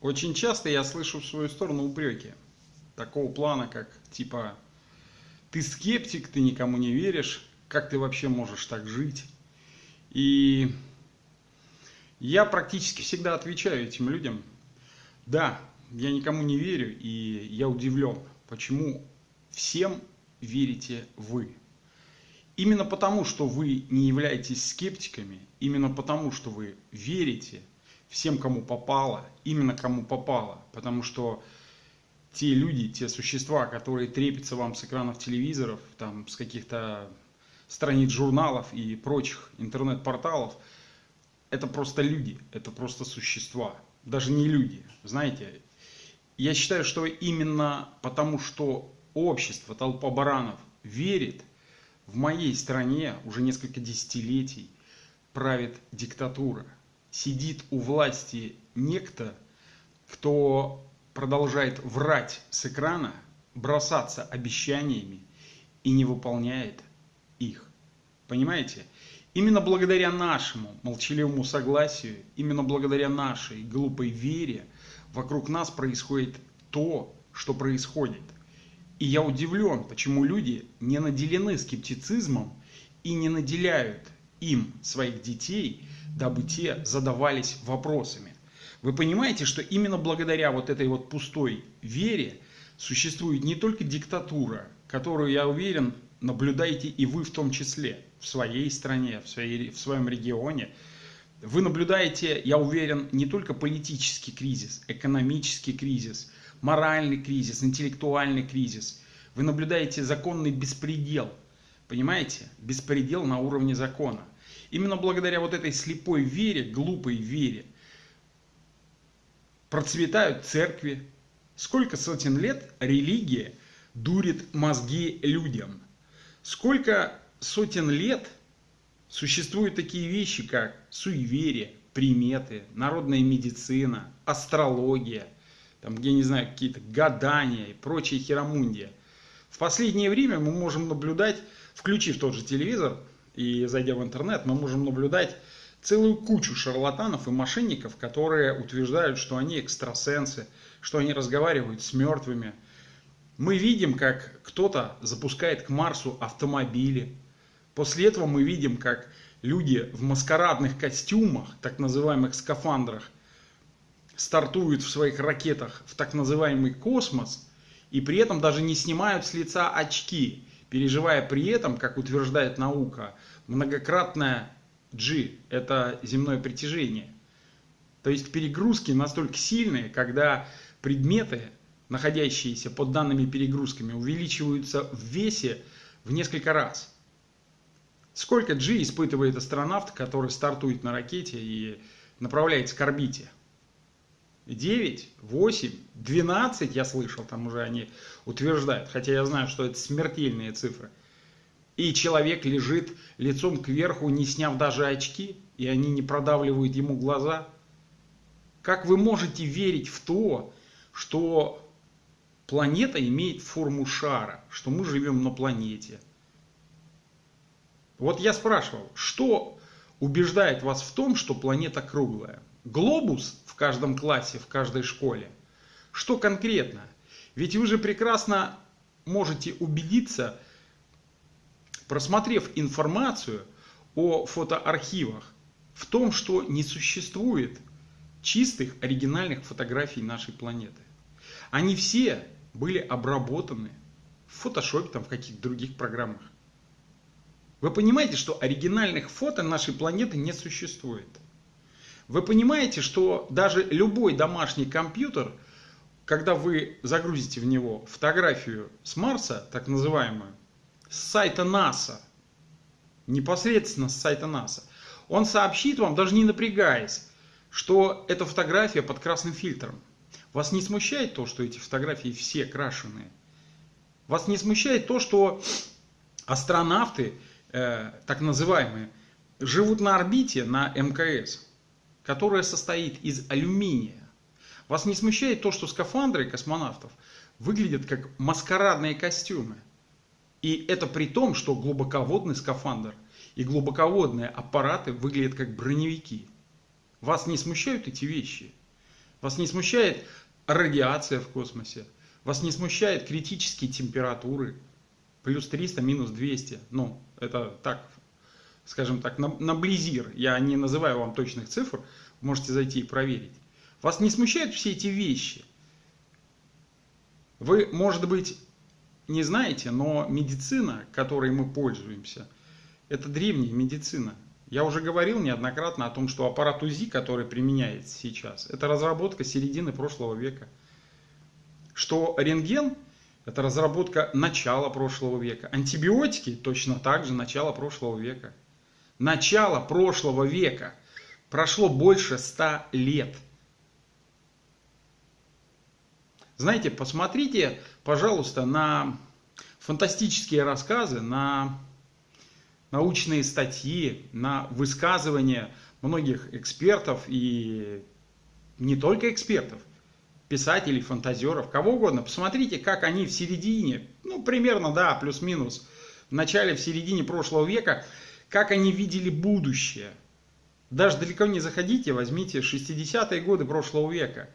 Очень часто я слышу в свою сторону упреки. Такого плана, как типа ты скептик, ты никому не веришь, как ты вообще можешь так жить? И я практически всегда отвечаю этим людям, да, я никому не верю, и я удивлен, почему всем верите вы. Именно потому, что вы не являетесь скептиками, именно потому, что вы верите всем, кому попало, именно кому попало, потому что те люди, те существа, которые трепятся вам с экранов телевизоров, там, с каких-то страниц журналов и прочих интернет-порталов, это просто люди, это просто существа, даже не люди. Знаете, я считаю, что именно потому, что общество, толпа баранов верит, в моей стране уже несколько десятилетий правит диктатура. Сидит у власти некто, кто продолжает врать с экрана, бросаться обещаниями и не выполняет их. Понимаете? Именно благодаря нашему молчаливому согласию, именно благодаря нашей глупой вере вокруг нас происходит то, что происходит. И я удивлен, почему люди не наделены скептицизмом и не наделяют им своих детей, дабы те задавались вопросами. Вы понимаете, что именно благодаря вот этой вот пустой вере существует не только диктатура, которую, я уверен, наблюдаете и вы в том числе, в своей стране, в, своей, в своем регионе. Вы наблюдаете, я уверен, не только политический кризис, экономический кризис, моральный кризис, интеллектуальный кризис. Вы наблюдаете законный беспредел, понимаете? Беспредел на уровне закона. Именно благодаря вот этой слепой вере, глупой вере, процветают церкви. Сколько сотен лет религия дурит мозги людям. Сколько сотен лет существуют такие вещи, как суеверие, приметы, народная медицина, астрология, там, я не знаю, какие-то гадания и прочие херомундия. В последнее время мы можем наблюдать, включив тот же телевизор и зайдя в интернет, мы можем наблюдать целую кучу шарлатанов и мошенников, которые утверждают, что они экстрасенсы, что они разговаривают с мертвыми. Мы видим, как кто-то запускает к Марсу автомобили. После этого мы видим, как люди в маскарадных костюмах, так называемых скафандрах, стартуют в своих ракетах в так называемый космос и при этом даже не снимают с лица очки, переживая при этом, как утверждает наука, многократное G – это земное притяжение. То есть перегрузки настолько сильные, когда предметы, находящиеся под данными перегрузками, увеличиваются в весе в несколько раз. Сколько G испытывает астронавт, который стартует на ракете и направляется к орбите? 9, 8, 12, я слышал, там уже они утверждают, хотя я знаю, что это смертельные цифры. И человек лежит лицом кверху, не сняв даже очки, и они не продавливают ему глаза. Как вы можете верить в то, что планета имеет форму шара, что мы живем на планете? Вот я спрашивал, что убеждает вас в том, что планета круглая? Глобус в каждом классе, в каждой школе. Что конкретно? Ведь вы же прекрасно можете убедиться, просмотрев информацию о фотоархивах, в том, что не существует чистых оригинальных фотографий нашей планеты. Они все были обработаны в фотошопе, там, в каких-то других программах. Вы понимаете, что оригинальных фото нашей планеты не существует. Вы понимаете, что даже любой домашний компьютер, когда вы загрузите в него фотографию с Марса, так называемую, с сайта НАСА, непосредственно с сайта НАСА, он сообщит вам, даже не напрягаясь, что эта фотография под красным фильтром. Вас не смущает то, что эти фотографии все крашеные? Вас не смущает то, что астронавты, э, так называемые, живут на орбите на МКС? Которая состоит из алюминия. Вас не смущает то, что скафандры космонавтов выглядят как маскарадные костюмы? И это при том, что глубоководный скафандр и глубоководные аппараты выглядят как броневики. Вас не смущают эти вещи? Вас не смущает радиация в космосе? Вас не смущает критические температуры? Плюс 300, минус 200. Ну, это так, скажем так, на, на близир. Я не называю вам точных цифр. Можете зайти и проверить. Вас не смущают все эти вещи? Вы, может быть, не знаете, но медицина, которой мы пользуемся, это древняя медицина. Я уже говорил неоднократно о том, что аппарат УЗИ, который применяется сейчас, это разработка середины прошлого века. Что рентген – это разработка начала прошлого века. Антибиотики – точно так же начало прошлого века. Начало прошлого века. Прошло больше ста лет. Знаете, посмотрите, пожалуйста, на фантастические рассказы, на научные статьи, на высказывания многих экспертов и не только экспертов, писателей, фантазеров, кого угодно. Посмотрите, как они в середине, ну примерно, да, плюс-минус, в начале, в середине прошлого века, как они видели будущее. Даже далеко не заходите, возьмите 60-е годы прошлого века.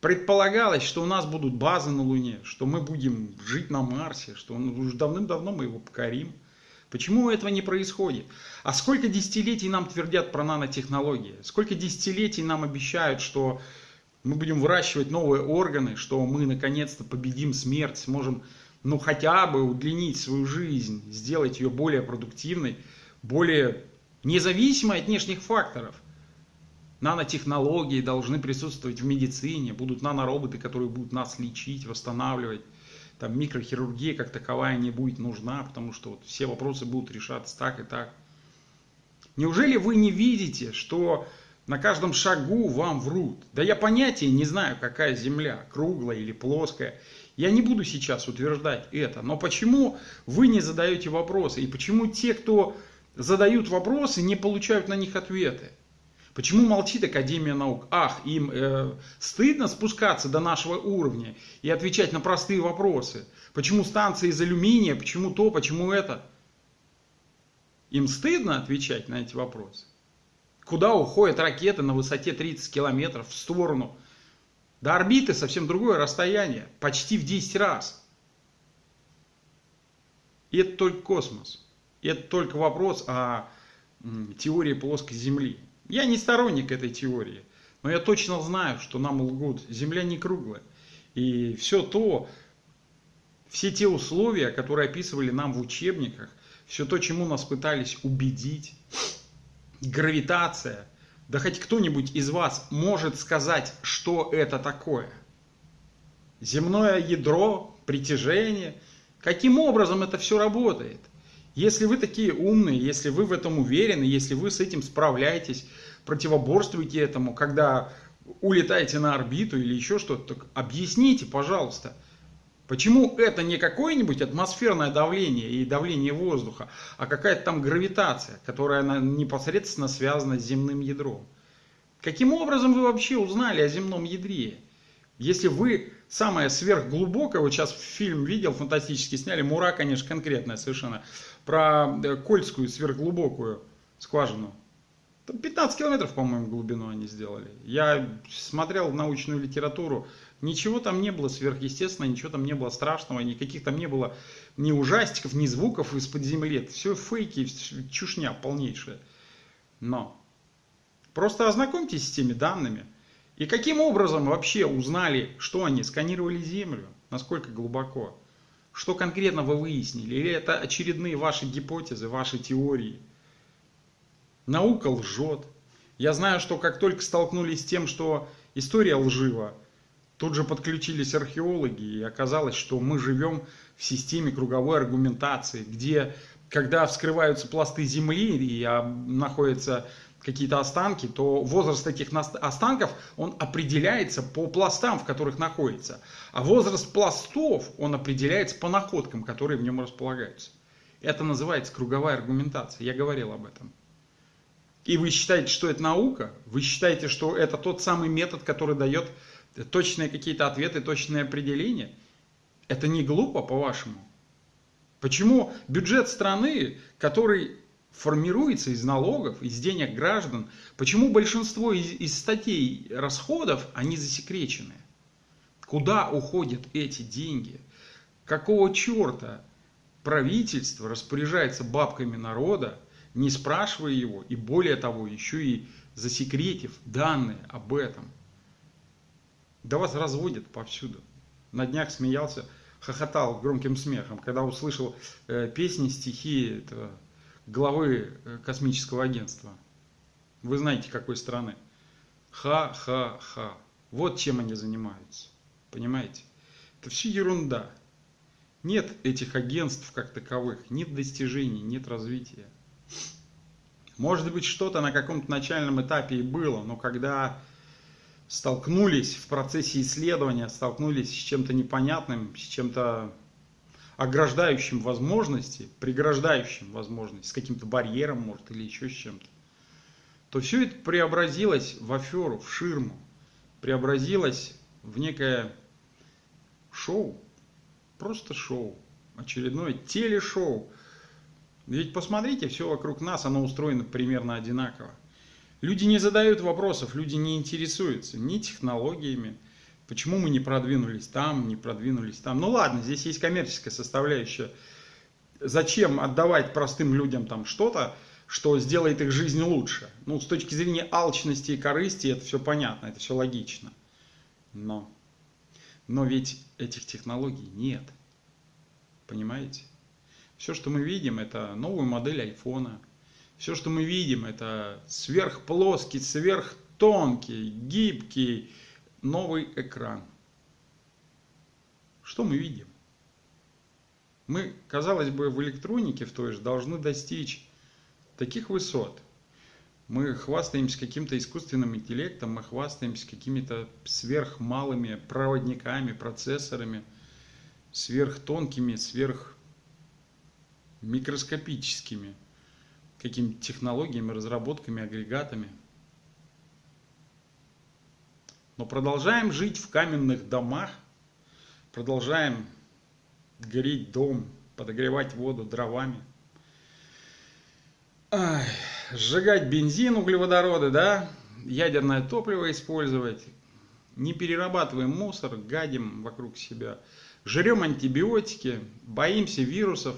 Предполагалось, что у нас будут базы на Луне, что мы будем жить на Марсе, что уже давным-давно мы его покорим. Почему этого не происходит? А сколько десятилетий нам твердят про нанотехнологии? Сколько десятилетий нам обещают, что мы будем выращивать новые органы, что мы наконец-то победим смерть, сможем ну хотя бы удлинить свою жизнь, сделать ее более продуктивной, более независимой от внешних факторов. Нанотехнологии должны присутствовать в медицине, будут нанороботы, которые будут нас лечить, восстанавливать там микрохирургия как таковая не будет нужна, потому что вот все вопросы будут решаться так и так. Неужели вы не видите, что на каждом шагу вам врут? Да я понятия не знаю, какая земля, круглая или плоская. Я не буду сейчас утверждать это, но почему вы не задаете вопросы? И почему те, кто задают вопросы, не получают на них ответы? Почему молчит Академия наук? Ах, им э, стыдно спускаться до нашего уровня и отвечать на простые вопросы. Почему станция из алюминия, почему то, почему это? Им стыдно отвечать на эти вопросы. Куда уходят ракеты на высоте 30 километров в сторону? До орбиты совсем другое расстояние, почти в 10 раз. И это только космос. И это только вопрос о теории плоской Земли. Я не сторонник этой теории, но я точно знаю, что нам лгут. Земля не круглая. И все то, все те условия, которые описывали нам в учебниках, все то, чему нас пытались убедить, гравитация, да хоть кто-нибудь из вас может сказать, что это такое? Земное ядро, притяжение. Каким образом это все работает? Если вы такие умные, если вы в этом уверены, если вы с этим справляетесь, противоборствуете этому, когда улетаете на орбиту или еще что-то, объясните, пожалуйста, почему это не какое-нибудь атмосферное давление и давление воздуха, а какая-то там гравитация, которая непосредственно связана с земным ядром. Каким образом вы вообще узнали о земном ядре? Если вы самое сверхглубокое, вот сейчас фильм видел, фантастически сняли, Мура, конечно, конкретная совершенно, про э, Кольскую сверхглубокую скважину. 15 километров, по-моему, глубину они сделали. Я смотрел научную литературу, ничего там не было сверхъестественного, ничего там не было страшного, никаких там не было ни ужастиков, ни звуков из-под земли. все фейки, чушня полнейшая. Но просто ознакомьтесь с теми данными. И каким образом вообще узнали, что они сканировали Землю, насколько глубоко? Что конкретно вы выяснили? Или это очередные ваши гипотезы, ваши теории? Наука лжет. Я знаю, что как только столкнулись с тем, что история лжива, тут же подключились археологи, и оказалось, что мы живем в системе круговой аргументации, где, когда вскрываются пласты земли и а, находятся какие-то останки, то возраст этих останков, он определяется по пластам, в которых находится. А возраст пластов, он определяется по находкам, которые в нем располагаются. Это называется круговая аргументация. Я говорил об этом. И вы считаете, что это наука? Вы считаете, что это тот самый метод, который дает точные какие-то ответы, точные определения? Это не глупо, по-вашему? Почему бюджет страны, который формируется из налогов, из денег граждан. Почему большинство из, из статей расходов, они засекречены? Куда уходят эти деньги? Какого черта правительство распоряжается бабками народа, не спрашивая его, и более того, еще и засекретив данные об этом? Да вас разводят повсюду. На днях смеялся, хохотал громким смехом, когда услышал э, песни, стихи этого главы э, космического агентства. Вы знаете, какой страны. Ха-ха-ха. Вот чем они занимаются. Понимаете? Это все ерунда. Нет этих агентств как таковых, нет достижений, нет развития. Может быть, что-то на каком-то начальном этапе и было, но когда столкнулись в процессе исследования, столкнулись с чем-то непонятным, с чем-то ограждающим возможности, преграждающим возможности, с каким-то барьером, может, или еще с чем-то, то все это преобразилось в аферу, в ширму, преобразилось в некое шоу, просто шоу, очередное телешоу. Ведь посмотрите, все вокруг нас, оно устроено примерно одинаково. Люди не задают вопросов, люди не интересуются ни технологиями, Почему мы не продвинулись там, не продвинулись там? Ну ладно, здесь есть коммерческая составляющая. Зачем отдавать простым людям там что-то, что сделает их жизнь лучше? Ну, с точки зрения алчности и корысти это все понятно, это все логично. Но, но ведь этих технологий нет. Понимаете? Все, что мы видим, это новую модель айфона. Все, что мы видим, это сверхплоский, сверхтонкий, гибкий, новый экран. Что мы видим? Мы, казалось бы, в электронике в той же должны достичь таких высот. Мы хвастаемся каким-то искусственным интеллектом, мы хвастаемся какими-то сверхмалыми проводниками, процессорами, сверхтонкими, сверхмикроскопическими какими-то технологиями, разработками, агрегатами – но продолжаем жить в каменных домах, продолжаем греть дом, подогревать воду дровами, Ай, сжигать бензин, углеводороды, да, ядерное топливо использовать, не перерабатываем мусор, гадим вокруг себя, жрем антибиотики, боимся вирусов,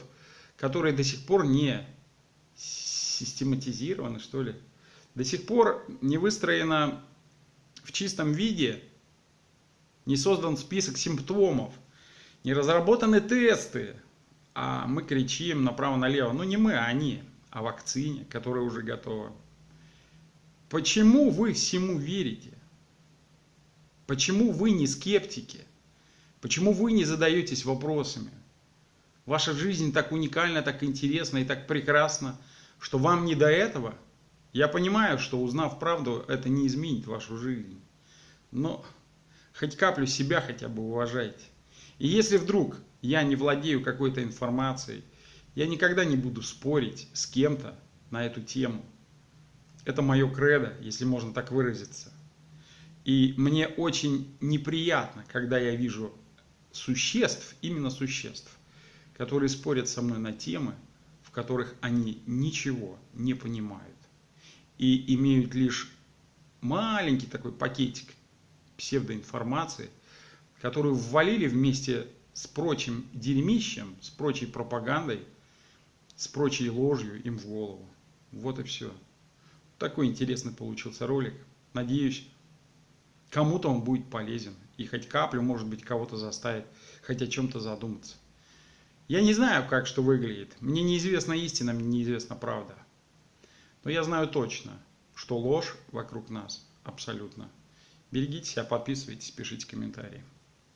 которые до сих пор не систематизированы, что ли. До сих пор не выстроена в чистом виде, не создан список симптомов, не разработаны тесты, а мы кричим направо-налево. Ну не мы, а они о вакцине, которая уже готова. Почему вы всему верите? Почему вы не скептики? Почему вы не задаетесь вопросами? Ваша жизнь так уникальна, так интересна и так прекрасна, что вам не до этого – я понимаю, что узнав правду, это не изменит вашу жизнь. Но хоть каплю себя хотя бы уважайте. И если вдруг я не владею какой-то информацией, я никогда не буду спорить с кем-то на эту тему. Это мое кредо, если можно так выразиться. И мне очень неприятно, когда я вижу существ, именно существ, которые спорят со мной на темы, которых они ничего не понимают и имеют лишь маленький такой пакетик псевдоинформации, которую ввалили вместе с прочим дерьмищем, с прочей пропагандой, с прочей ложью им в голову. Вот и все. Такой интересный получился ролик. Надеюсь, кому-то он будет полезен. И хоть каплю, может быть, кого-то заставит хоть о чем-то задуматься. Я не знаю, как что выглядит. Мне неизвестна истина, мне неизвестна правда. Но я знаю точно, что ложь вокруг нас абсолютно. Берегите себя, подписывайтесь, пишите комментарии.